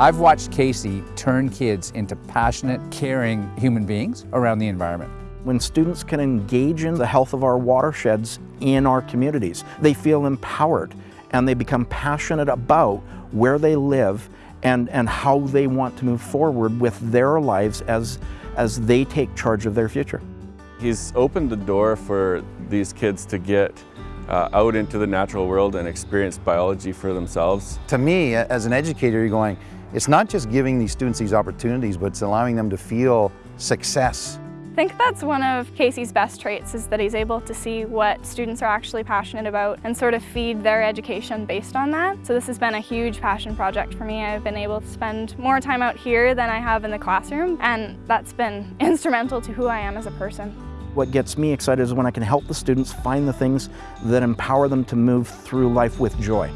I've watched Casey turn kids into passionate, caring human beings around the environment. When students can engage in the health of our watersheds in our communities, they feel empowered and they become passionate about where they live and, and how they want to move forward with their lives as, as they take charge of their future. He's opened the door for these kids to get uh, out into the natural world and experience biology for themselves. To me, as an educator, you're going, it's not just giving these students these opportunities, but it's allowing them to feel success. I think that's one of Casey's best traits is that he's able to see what students are actually passionate about and sort of feed their education based on that. So this has been a huge passion project for me. I've been able to spend more time out here than I have in the classroom and that's been instrumental to who I am as a person. What gets me excited is when I can help the students find the things that empower them to move through life with joy.